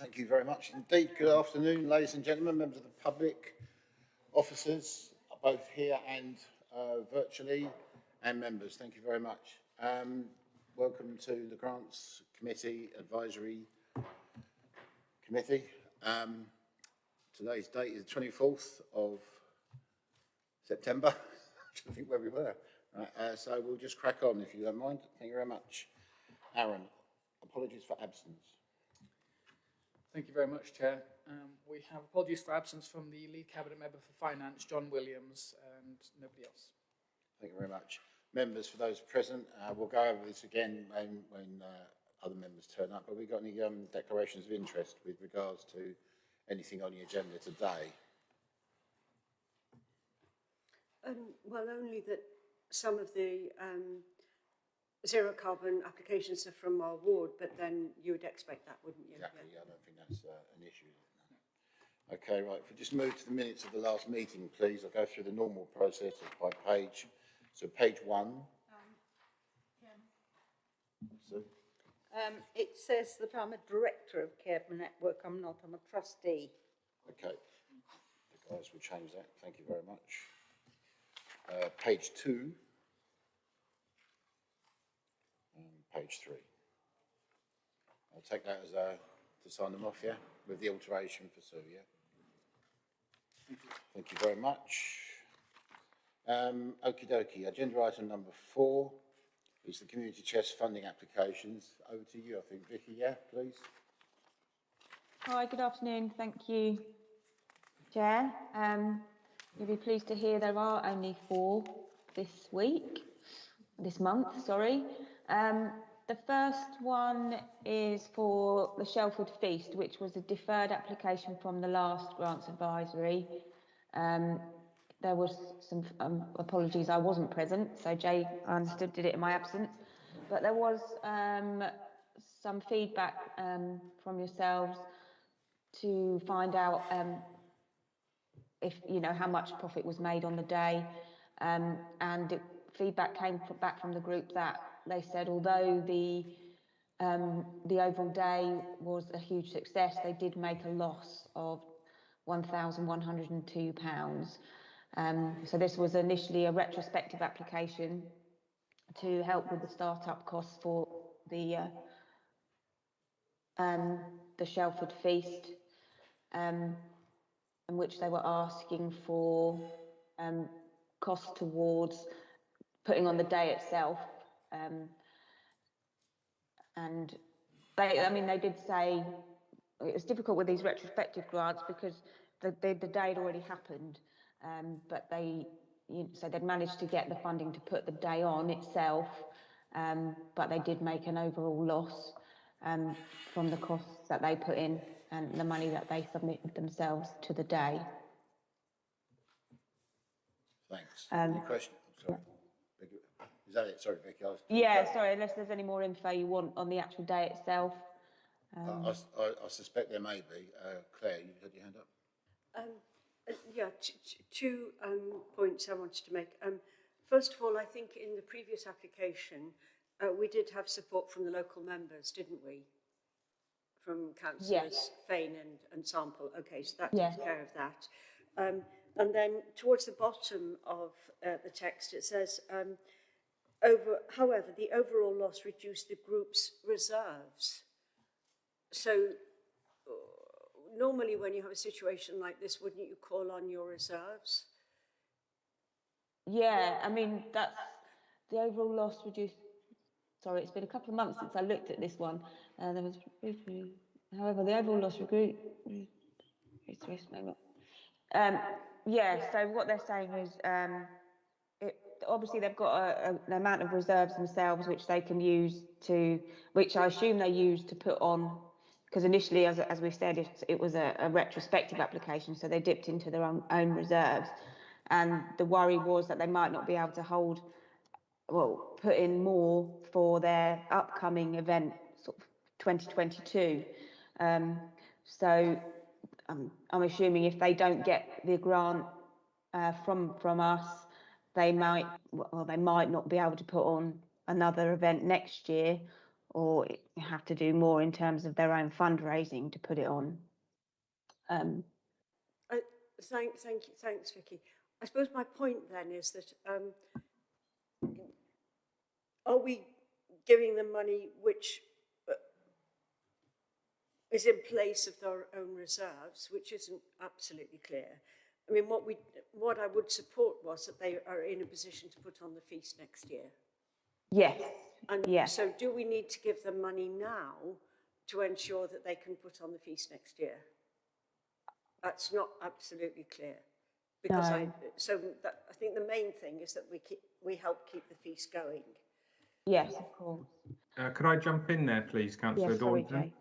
Thank you very much indeed. Good afternoon, ladies and gentlemen, members of the public, officers, both here and uh, virtually, and members. Thank you very much. Um, welcome to the Grants Committee Advisory Committee. Um, today's date is the 24th of September. I think where we were. Right, uh, so we'll just crack on if you don't mind. Thank you very much. Aaron, apologies for absence. Thank you very much, Chair. Um, we have apologies for absence from the lead cabinet member for finance, John Williams, and nobody else. Thank you very much. Members, for those present, uh, we'll go over this again when, when uh, other members turn up. Have we got any um, declarations of interest with regards to anything on the agenda today? Um, well, only that some of the um, zero carbon applications are from our ward, but then you would expect that, wouldn't you? Exactly, yeah, I don't think that's uh, an issue. No. Okay, right, if we just move to the minutes of the last meeting, please, I'll go through the normal process by page. So page one. So, Um, it says that I'm a director of Care Network, I'm not, I'm a trustee. okay. The guys will change that, thank you very much. Uh, page two. And page three. I'll take that as a, to sign them off, yeah, with the alteration for Sue, yeah? Thank you very much. Um, okie dokie, agenda item number four is the community chest funding applications. Over to you, I think, Vicky, yeah, please? Hi, good afternoon. Thank you, Chair. Um, you'll be pleased to hear there are only four this week, this month, sorry. Um, the first one is for the Shelford Feast, which was a deferred application from the last grants advisory. Um, there was some um, apologies, I wasn't present, so Jay, I understood, did it in my absence. But there was um, some feedback um, from yourselves to find out um, if you know how much profit was made on the day, um, and it, feedback came from, back from the group that they said although the um, the overall day was a huge success, they did make a loss of one thousand one hundred and two pounds. Um, so this was initially a retrospective application to help with the start-up costs for the uh, um, the Shelford Feast, um, in which they were asking for um, costs towards putting on the day itself. Um, and they, I mean, they did say it was difficult with these retrospective grants because the, the, the day had already happened, um, but they, you, so they'd managed to get the funding to put the day on itself, um, but they did make an overall loss um, from the costs that they put in and the money that they submitted themselves to the day. Thanks. Um, Any question? Sorry. Vicky, Is that it? Sorry, Vicky. I was- Yeah, sorry, unless there's any more info you want on the actual day itself. I, I, I- I suspect there may be. Uh, Claire, you had your hand up? Um, uh, yeah, t- t- two um, points I wanted to make. Um, first of all, I think in the previous application, uh, we did have support from the local members, didn't we? From councillors Yes. Fane and, and Sample. Okay, so that Yeah. takes care of that. Um, and then towards the bottom of uh, the text, it says, um, over, however, the overall loss reduced the group's reserves. So uh, normally when you have a situation like this, wouldn't you call on your reserves? Yeah, I mean, that's the overall loss reduced. Sorry, it's been a couple of months since I looked at this one. Uh, there was, however, the overall loss reduced. Um, yeah, so what they're saying is, um, obviously they've got a, a, an amount of reserves themselves which they can use to, which I assume they use to put on, because initially, as, as we said, it, it was a, a retrospective application, so they dipped into their own, own reserves. And the worry was that they might not be able to hold well, put in more for their upcoming event, sort of 2022. Um, so um, I'm assuming if they don't get the grant uh, from from us, they might well they might not be able to put on another event next year, or have to do more in terms of their own fundraising to put it on. Um, Thank, thank you, thanks, Vicky. I suppose my point then is that um, are we giving them money which uh, is in place of their own reserves, which isn't absolutely clear? I mean, what we, what I would support was that they are in a position to put on the feast next year. yes, And Yeah. so do we need to give them money now to ensure that they can put on the feast next year? That's not absolutely clear. Because I, so that, I think the main thing is that we keep, we help keep the feast going. yes, of course. Uh, could I jump in there, please, Councillor Yes, sorry, Daunton? Jay.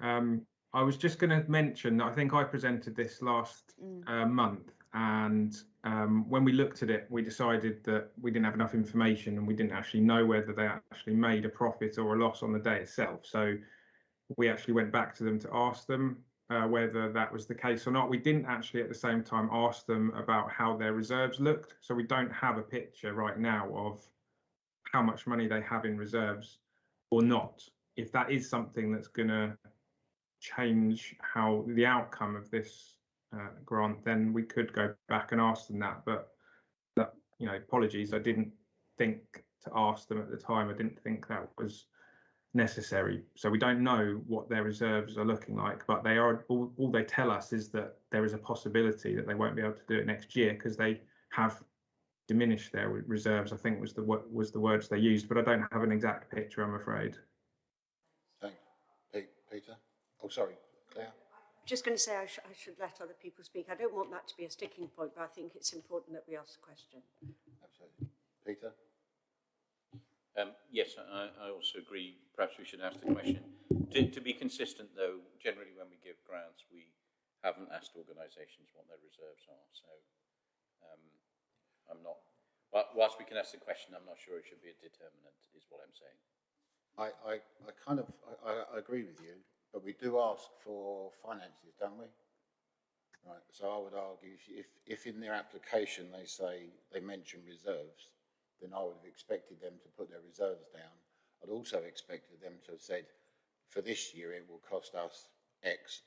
Um, I was just going to mention that I think I presented this last Mm. uh, month, and um, when we looked at it, we decided that we didn't have enough information and we didn't actually know whether they actually made a profit or a loss on the day itself. So we actually went back to them to ask them uh, whether that was the case or not. We didn't actually at the same time ask them about how their reserves looked. So we don't have a picture right now of how much money they have in reserves or not. If that is something that's going to change how the outcome of this uh, grant, then we could go back and ask them that. But that, you know, apologies, I didn't think to ask them at the time. I didn't think that was necessary. So we don't know what their reserves are looking like, but they are all, all they tell us is that there is a possibility that they won't be able to do it next year because they have diminished their reserves. I think was the was the words they used, but I don't have an exact picture. I'm afraid. Thanks. Pete, Peter? Oh, sorry, Claire? I'm just going to say I, sh- I should let other people speak. I don't want that to be a sticking point, but I think it's important that we ask the question. Absolutely. Peter? Um, yes, I, I also agree. Perhaps we should ask the question. To, to be consistent, though, generally when we give grants, we haven't asked organisations what their reserves are. So um, I'm not. Whilst we can ask the question, I'm not sure it should be a determinant. Is what I'm saying. I, I, I kind of, I, I- I agree with you, but we do ask for finances, don't we? Right, so I would argue if, if, in their application they say, they mention reserves, then I would have expected them to put their reserves down. I'd also expected them to have said, for this year, it will cost us X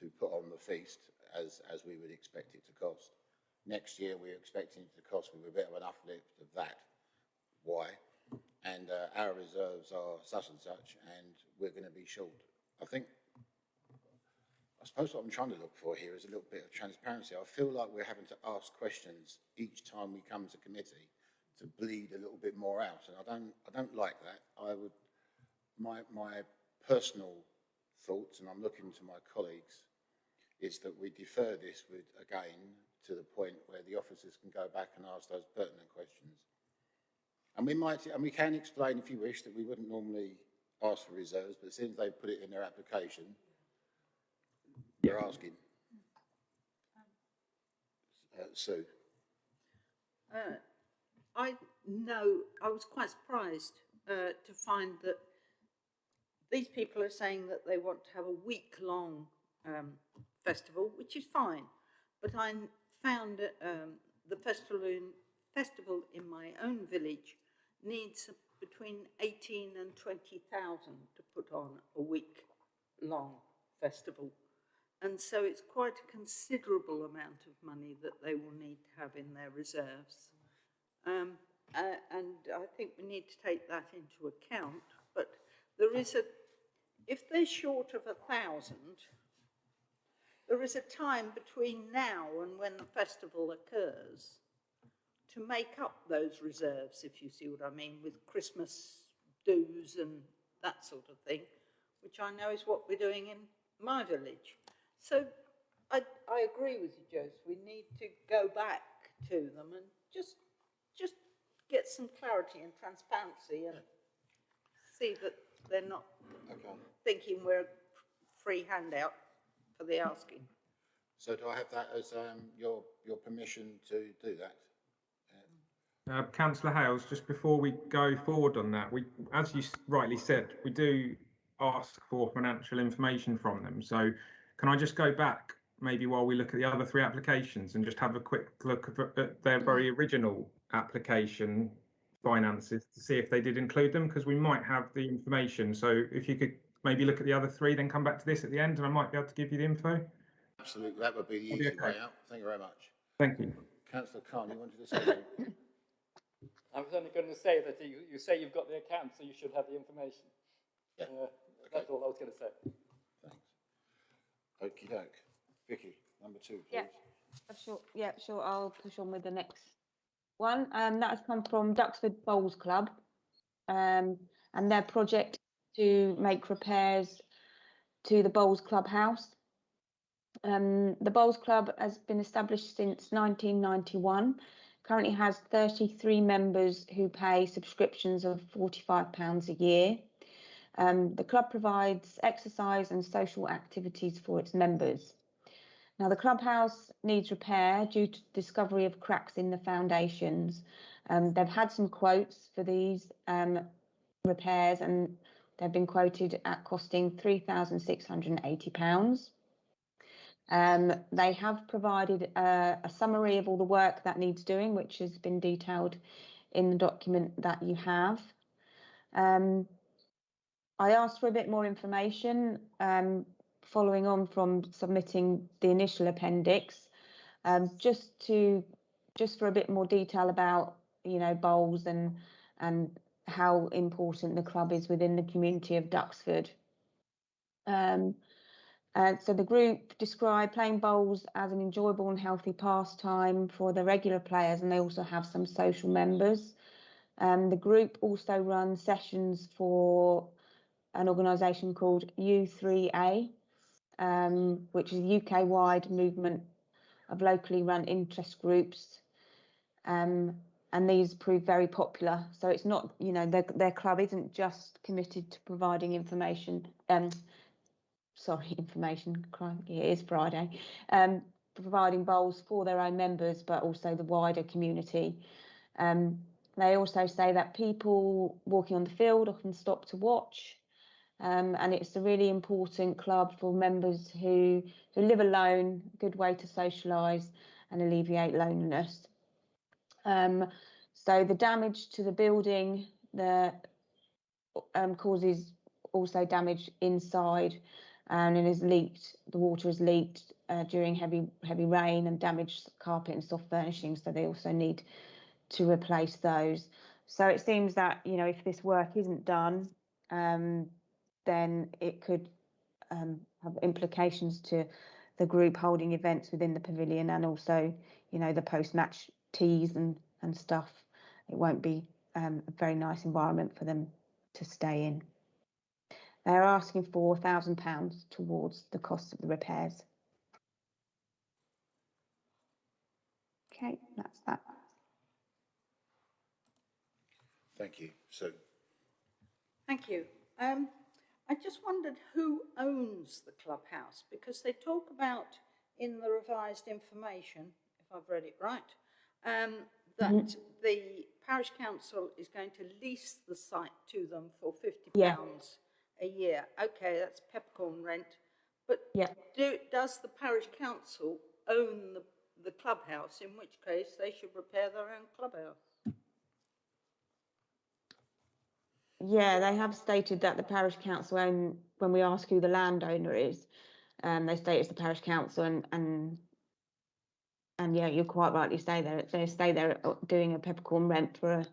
to put on the feast as, as we would expect it to cost. Next year, we're expecting it to cost with a bit of an uplift of that. Why? and uh, our reserves are such and such, and we're going to be short. I think, I suppose what I'm trying to look for here is a little bit of transparency. I feel like we're having to ask questions each time we come to committee to bleed a little bit more out, and I don't, I don't like that. I would, my, my personal thoughts, and I'm looking to my colleagues, is that we defer this with, again, to the point where the officers can go back and ask those pertinent questions. And we might, and we can explain if you wish that we wouldn't normally ask for reserves, but since they put it in their application, they're asking. Uh, Sue, Uh, I know, I was quite surprised uh, to find that these people are saying that they want to have a week-long um, festival, which is fine. But I found that, um, the festival in, festival in my own village needs between 18 and 20,000 to put on a week-long festival. And so it's quite a considerable amount of money that they will need to have in their reserves. Um, uh, and I think we need to take that into account. But there is a, if they're short of a thousand, there is a time between now and when the festival occurs to make up those reserves, if you see what I mean, with Christmas dues and that sort of thing, which I know is what we're doing in my village. So I, I agree with you, Jose. We need to go back to them and just, just get some clarity and transparency and see that they're not okay. thinking we're a free handout for the asking. So do I have that as um, your, your permission to do that? Uh, Councillor Hales, just before we go forward on that, we, as you rightly said, we do ask for financial information from them. So can I just go back maybe while we look at the other three applications and just have a quick look at- at their very original application finances to see if they did include them because we might have the information. So if you could maybe look at the other three, then come back to this at the end, and I might be able to give you the info. Absolutely, that would be the Okay, easy way out. Thank you very much. Thank you. Councillor Khan, you wanted to say something? I was only going to say that you, you say you've got the account, so you should have the information. Yeah. Uh, That's all I was going to say. Thanks. Okey doke. Vicky, number two, please. Yeah. Uh, Sure, yeah, sure, I'll push on with the next one. Um, that has come from Duxford Bowls Club. Um, and their project to make repairs to the Bowls Clubhouse. Um, the Bowls Club has been established since 1991. Currently has 33 members who pay subscriptions of £45 a year. Um, the club provides exercise and social activities for its members. Now, the clubhouse needs repair due to discovery of cracks in the foundations. Um, they've had some quotes for these um, repairs and they've been quoted at costing £3,680. Um, they have provided a, a summary of all the work that needs doing, which has been detailed in the document that you have. Um, I asked for a bit more information um, following on from submitting the initial appendix, um, just to just for a bit more detail about you know bowls and and how important the club is within the community of Duxford. Um, uh, so the group describe playing bowls as an enjoyable and healthy pastime for the regular players, and they also have some social members. Um, the group also runs sessions for an organisation called U3A, um, which is a UK-wide movement of locally run interest groups. Um, and these prove very popular. So it's not, you know, their, their club isn't just committed to providing information, um, sorry, information, crikey, it is Friday, um, providing bowls for their own members, but also the wider community. Um, they also say that people walking on the field often stop to watch um, and it's a really important club for members who who live alone. Good way to socialise and alleviate loneliness. Um, so the damage to the building the um, causes also damage inside, and it is leaked. The water is leaked uh, during heavy heavy rain and damaged carpet and soft furnishings. So they also need to replace those. So it seems that you know if this work isn't done. Um, then it could um, have implications to the group holding events within the pavilion and also, you know, the post-match teas and, and stuff. It won't be um, a very nice environment for them to stay in. They're asking for £1,000 towards the cost of the repairs. Okay, that's that. Thank you. Sue. Thank you. Um, I just wondered who owns the clubhouse because they talk about in the revised information, if I've read it right, um, that the parish council is going to lease the site to them for fifty Yeah. A year. Okay, that's peppercorn rent, but Yeah. do, does the parish council own the, the clubhouse? In which case, they should repair their own clubhouse. Yeah, they have stated that the parish council own, when we ask who the landowner is, um, they state it's the parish council and, and, and yeah, you're quite rightly say there, they say they're uh, doing a peppercorn rent for a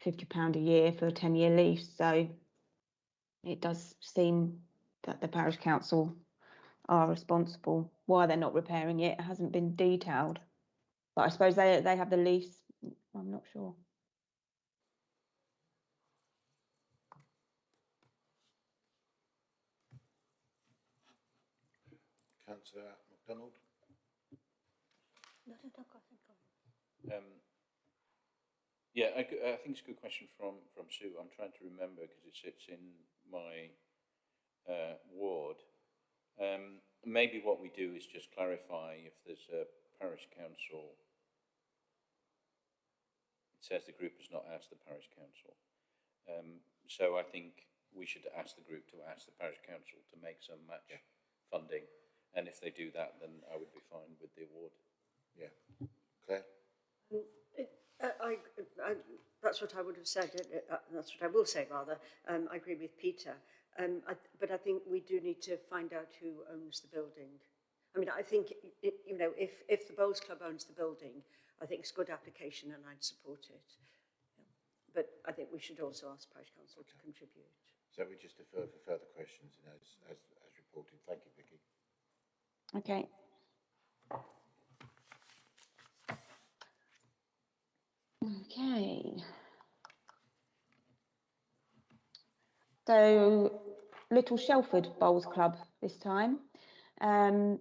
fifty pound a year for a ten year lease, so it does seem that the parish council are responsible. Why they're not repairing it hasn't been detailed. But I suppose they, they have the lease, I'm not sure. Councillor McDonald. Um, yeah, I think it's a good question from, from Sue. I'm trying to remember because it sits in my uh, ward. Um, maybe what we do is just clarify if there's a parish council. It says the group has not asked the parish council. Um, so I think we should ask the group to ask the parish council to make some match funding. And if they do that, then I would be fine with the award. Yeah. Claire? It, I, I, I, that's that's what I would have said, uh, uh, that's what I will say rather. Um, I agree with Peter. Um, I, but I think we do need to find out who owns the building. I mean, I think, it, you know, if, if the Bowls Club owns the building, I think it's a good application and I'd support it. Yeah. But I think we should also ask Parish Council to contribute. So we just defer for further questions as, as, as reported. Thank you, Vicky. Okay. Okay. So, Little Shelford Bowls Club this time. Um,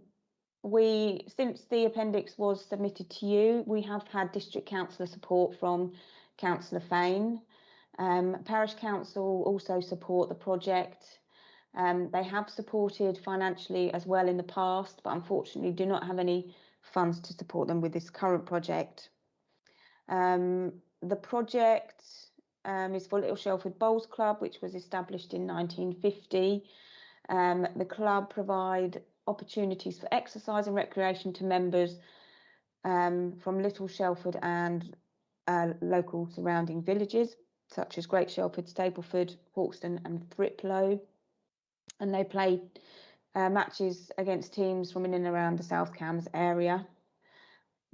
we, since the appendix was submitted to you, we have had district councillor support from Councillor Fane. Um, Parish Council also support the project. Um, they have supported financially as well in the past, but unfortunately do not have any funds to support them with this current project. Um, the project um, is for Little Shelford Bowls Club, which was established in 1950. Um, the club provide opportunities for exercise and recreation to members um, from Little Shelford and uh, local surrounding villages, such as Great Shelford, Stapleford, Hauxton, and Thriplow. And they play uh, matches against teams from in and around the South Cambs area.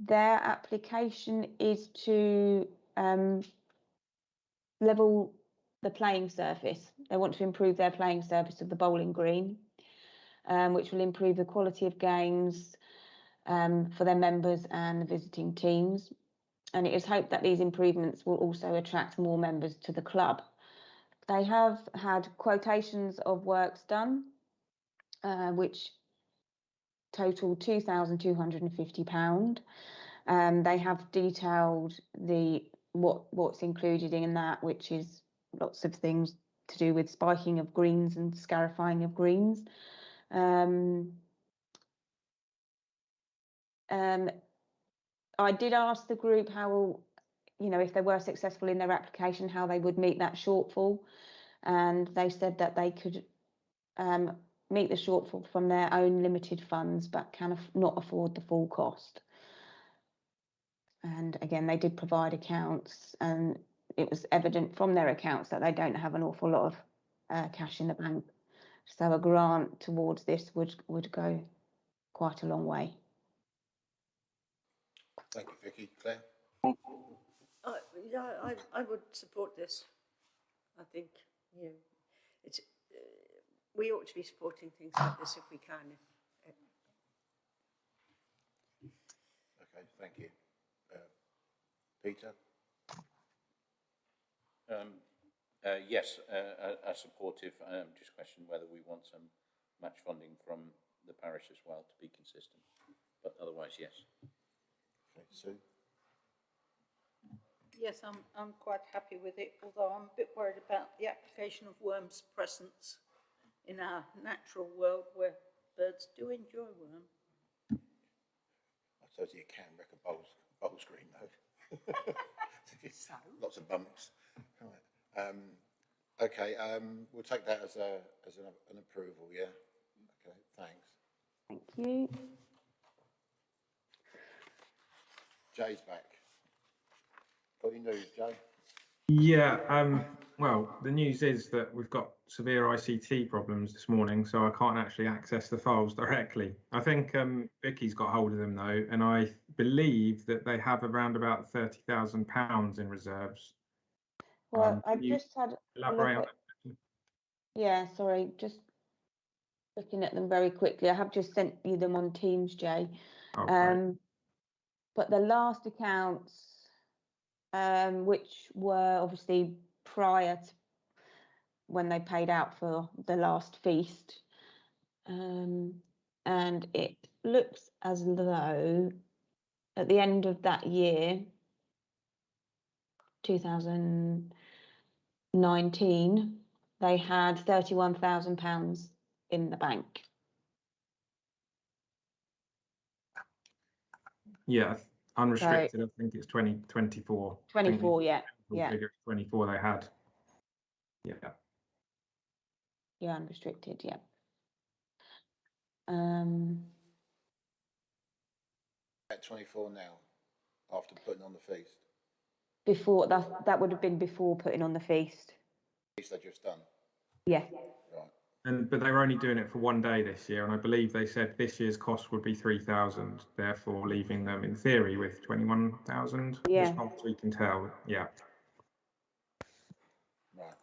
Their application is to um, level the playing surface. They want to improve their playing surface of the bowling green, um, which will improve the quality of games um, for their members and the visiting teams. And it is hoped that these improvements will also attract more members to the club. They have had quotations of works done, uh, which total £2,250. Um, they have detailed the what what's included in that, which is lots of things to do with spiking of greens and scarifying of greens. Um, um, I did ask the group how, you know, if they were successful in their application, how they would meet that shortfall, and they said that they could um, meet the shortfall from their own limited funds, but can af- not afford the full cost. And again, they did provide accounts, and it was evident from their accounts that they don't have an awful lot of uh, cash in the bank. So a grant towards this would would go quite a long way. Thank you, Vicky. Claire? Uh, yeah, I, I would support this. I think, you know, it's, uh, we ought to be supporting things like this if we can. Okay, thank you. Uh, Peter? Um, uh, yes, uh, supportive. Um, just question whether we want some match funding from the parish as well to be consistent. But otherwise, yes. Okay, Sue? Yes, I'm, I'm quite happy with it, although I'm a bit worried about the application of worms presence in our natural world where birds do enjoy worm. I suppose you can wreck a bowls, bowl screen though. Lots of bumps. Right. Um, okay, um, we'll take that as a, as an, an approval, yeah? Okay, thanks. Thank you. Jay's back. Got any news, Jay? Yeah, um, well, the news is that we've got severe ICT problems this morning, so I can't actually access the files directly. I think um, Vicky's got hold of them though, and I believe that they have around about thirty thousand pounds in reserves. Well, Um, I've just had Elaborate on at, yeah, sorry, just looking at them very quickly. I have just sent you them on Teams, Jay. Oh. Um, but the last accounts, um, which were obviously prior to when they paid out for the last feast, um, and it looks as though at the end of that year, 2019, they had 31,000 pounds in the bank. Yeah, unrestricted, I think it's twenty twenty-four. 24, yeah, yeah. Twenty-four they had. Yeah, Yeah, unrestricted, yeah. Um, At twenty-four now, after putting on the feast. Before, that, that would have been before putting on the feast. These they just done, Yeah, right? And but they were only doing it for one day this year, and I believe they said this year's cost would be three thousand, therefore leaving them in theory with twenty-one thousand. Yeah. As far as we can tell, yeah. Right,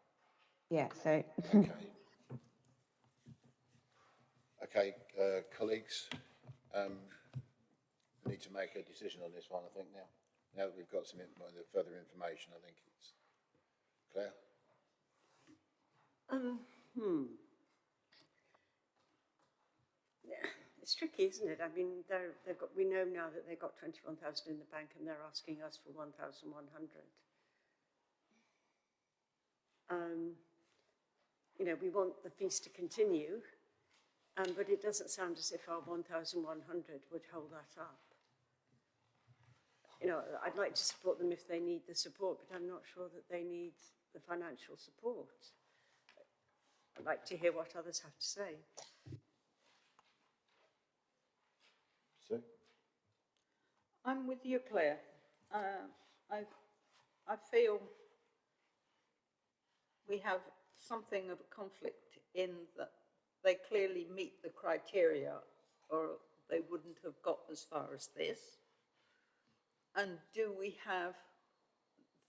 yeah, so, okay. Okay, uh, colleagues, um, we need to make a decision on this one, I think now. Now that we've got some in- further information, I think it's, Claire? Um, hmm. It's tricky, isn't it? I mean, they're, they've got, we know now that they've got twenty-one thousand in the bank and they're asking us for one thousand one hundred. Um, you know, we want the feast to continue, um, but it doesn't sound as if our one thousand one hundred would hold that up. You know, I'd like to support them if they need the support, but I'm not sure that they need the financial support. I'd like to hear what others have to say. Sue? I'm with you, Claire. Uh, I, I feel we have something of a conflict in that they clearly meet the criteria or they wouldn't have got as far as this. And do we have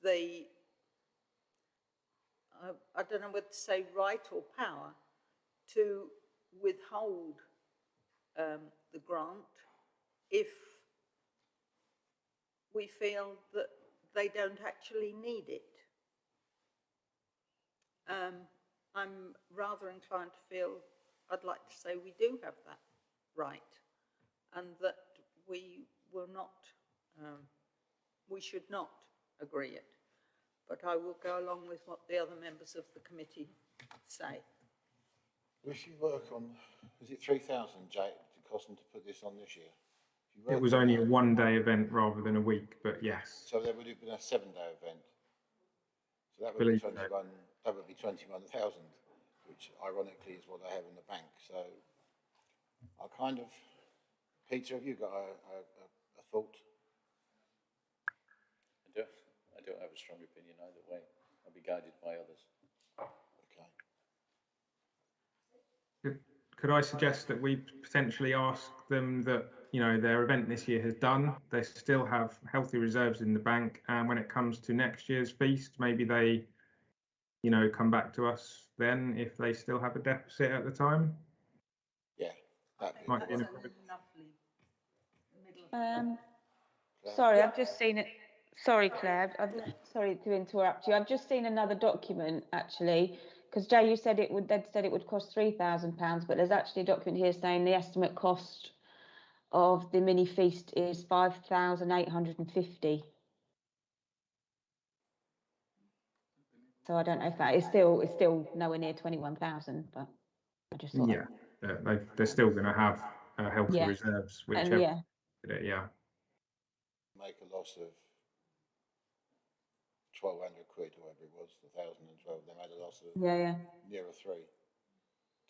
the, I, I don't know whether to say right or power, to withhold um, the grant if we feel that they don't actually need it. Um, I'm rather inclined to feel, I'd like to say we do have that right and that we will not, um, we should not agree it. But I will go along with what the other members of the committee say. If you work on, is it three thousand, Jake, to cost them to put this on this year? It was only a one-day event rather than a week, but yes. So there would have been a seven-day event. So that would be Believe so. Twenty-one, that would be twenty-one thousand, which ironically is what I have in the bank, so I kind of, Peter, have you got a, a, a- a thought? I don't, I don't have a strong opinion either way. I'll be guided by others. Okay. Could- Could I suggest that we potentially ask them that, you know, their event this year has done, they still have healthy reserves in the bank, and when it comes to next year's feast, maybe they, you know, come back to us then if they still have a deficit at the time? Yeah, that'd Might be That's in a a- lovely middle um, Claire? sorry, I've just seen it, sorry Claire, I've, sorry to interrupt you, I've just seen another document actually, because Jay, you said it would, they'd said it would cost three thousand pounds, but there's actually a document here saying the estimate cost of the mini feast is five thousand eight hundred and fifty. So I don't know if that is still, it's still nowhere near twenty-one thousand, but I just thought. Yeah, uh, they, they're still going to have uh, healthy Yeah. reserves, And whichever, yeah, yeah. make a loss of twelve hundred quid, or whatever it was, the thousand and twelve, they made a loss of yeah, yeah. nearer three,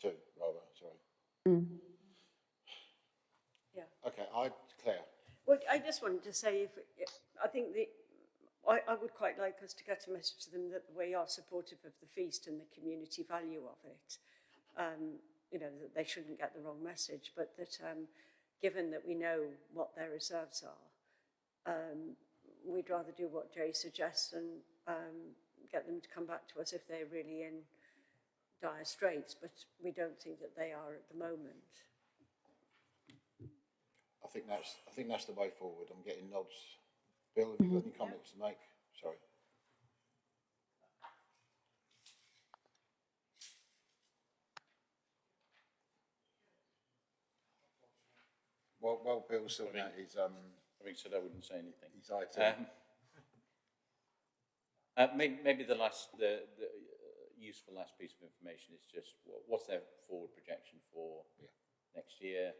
two, rather, sorry. Mm. Yeah. Okay, I, Claire, Well, I just wanted to say, if, if- I think the, I, I would quite like us to get a message to them that we are supportive of the feast and the community value of it. Um, you know, that they shouldn't get the wrong message, but that um, given that we know what their reserves are, um, we'd rather do what Jay suggests and um, get them to come back to us if they're really in dire straits, but we don't think that they are at the moment. I think that's, I think that's the way forward, I'm getting nods. Bill, have you got any comments to make? Sorry. While, while Bill's sorting out his, um, Having said I wouldn't say anything. his IT, Um, uh, maybe, maybe the last, the, the uh, useful last piece of information is just what, what's their forward projection for Yeah. next year?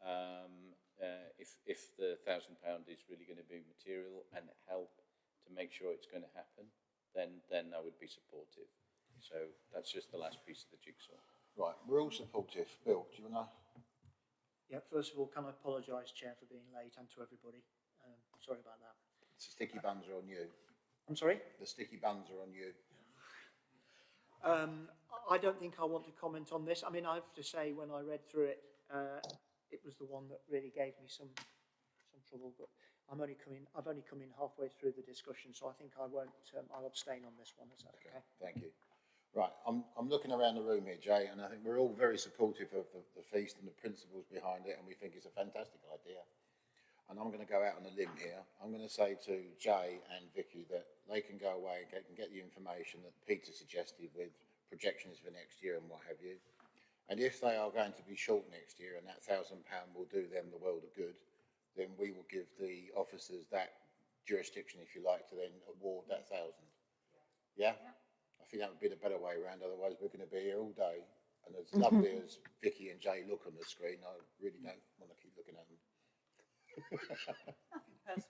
Um, uh, if, if the thousand pound is really going to be material and help to make sure it's going to happen, then, then I would be supportive. So that's just the last piece of the jigsaw. right, we're all supportive. Bill, do you wanna? Yeah, first of all, can I apologise, Chair, for being late and to everybody. Um, sorry about that. The Sticky buns are on you. I'm sorry? The sticky buns are on you. Um, I don't think I want to comment on this. I mean, I have to say, when I read through it, uh, it was the one that really gave me some, some trouble, but I'm only coming, I've only come in halfway through the discussion, so I think I won't, um, I'll abstain on this one, is that okay? Thank you. Right, I'm, I'm looking around the room here, Jay, and I think we're all very supportive of the, the feast and the principles behind it, and we think it's a fantastic idea. And I'm going to go out on a limb here. I'm going to say to Jay and Vicky that they can go away and get, and get the information that Peter suggested with projections for next year and what have you. And if they are going to be short next year and that thousand pound will do them the world of good, then we will give the officers that jurisdiction, if you like, to then award that thousand. Yeah? I think that would be the better way around, otherwise we're going to be here all day. And as lovely as Vicky and Jay look on the screen, I really don't want to keep looking at them.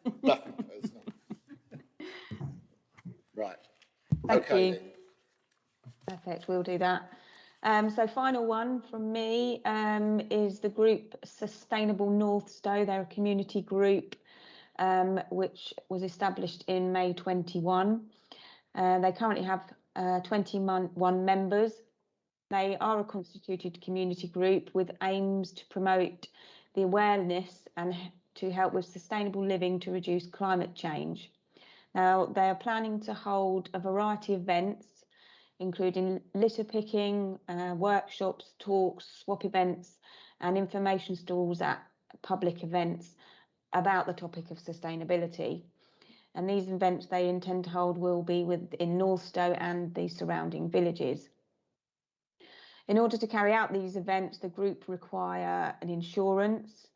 Nothing personal. Right. Thank Okay you. then. Perfect, we'll do that. Um, so final one from me um, is the group Sustainable Northstowe. They're a community group um, which was established in May 21. Uh, they currently have uh, 21 members. They are a constituted community group with aims to promote the awareness and to help with sustainable living to reduce climate change. Now, they are planning to hold a variety of events including litter picking, uh, workshops, talks, swap events, and information stalls at public events about the topic of sustainability. And these events they intend to hold will be within North Northstowe and the surrounding villages. In order to carry out these events, the group require an insurance.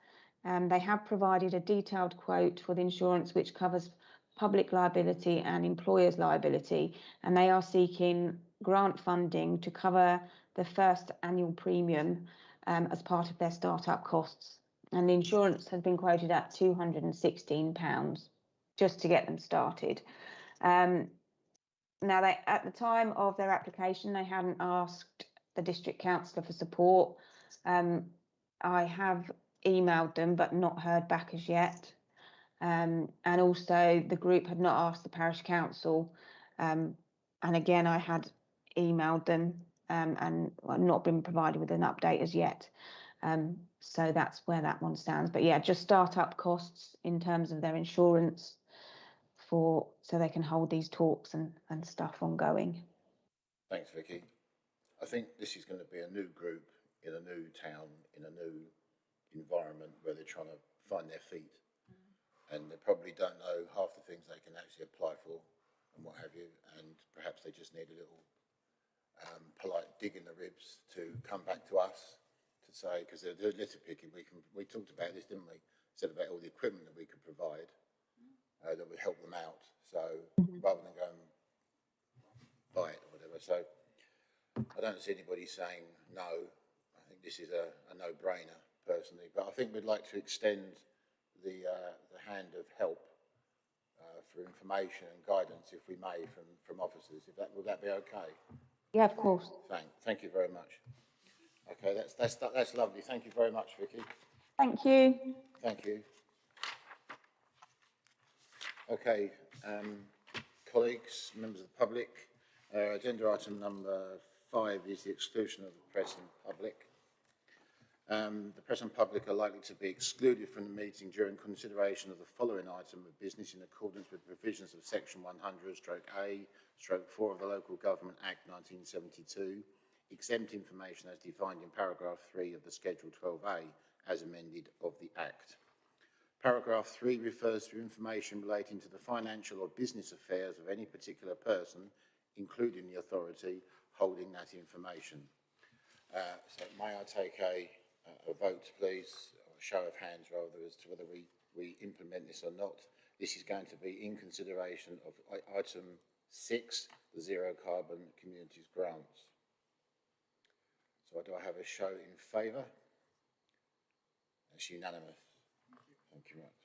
Um, they have provided a detailed quote for the insurance which covers public liability and employers' liability, and they are seeking grant funding to cover the first annual premium um, as part of their startup costs. And the insurance has been quoted at £216 just to get them started. Um, now, they, at the time of their application, they hadn't asked the district councillor for support. Um, I have emailed them but not heard back as yet. Um, and also, the group had not asked the parish council. Um, and again, I had emailed them um, and well, not been provided with an update as yet. Um, so that's where that one stands. But yeah, just start-up costs in terms of their insurance for so they can hold these talks and, and stuff ongoing. Thanks, Vicky. I think this is going to be a new group in a new town, in a new environment where they're trying to find their feet. And they probably don't know half the things they can actually apply for and what have you. And perhaps they just need a little um, polite dig in the ribs to come back to us to say, because they're, they're litter picking, we can, we talked about this, didn't we? Said about all the equipment that we could provide uh, that would help them out. So rather than go and buy it or whatever. So I don't see anybody saying no. I think this is a, a no-brainer personally, but I think we'd like to extend the, uh, the hand of help uh, for information and guidance, if we may, from, from officers. If that, would that be okay? Yeah, of course. Thank, thank you very much. Okay, that's, that's, that's lovely. Thank you very much, Vicky. Thank you. Thank you. Okay, um, colleagues, members of the public, uh, agenda item number five is the exclusion of the press and public. Um, the and public are likely to be excluded from the meeting during consideration of the following item of business in accordance with provisions of section 100 stroke A stroke 4 of the Local Government Act 1972, exempt information as defined in paragraph 3 of the schedule 12A as amended of the Act. Paragraph 3 refers to information relating to the financial or business affairs of any particular person, including the authority holding that information. Uh, so may I take a, a vote, please, or a show of hands rather, as to whether we, we implement this or not. This is going to be in consideration of item six, the zero carbon communities grants. So do I have a show in favour? That's unanimous. Thank you much.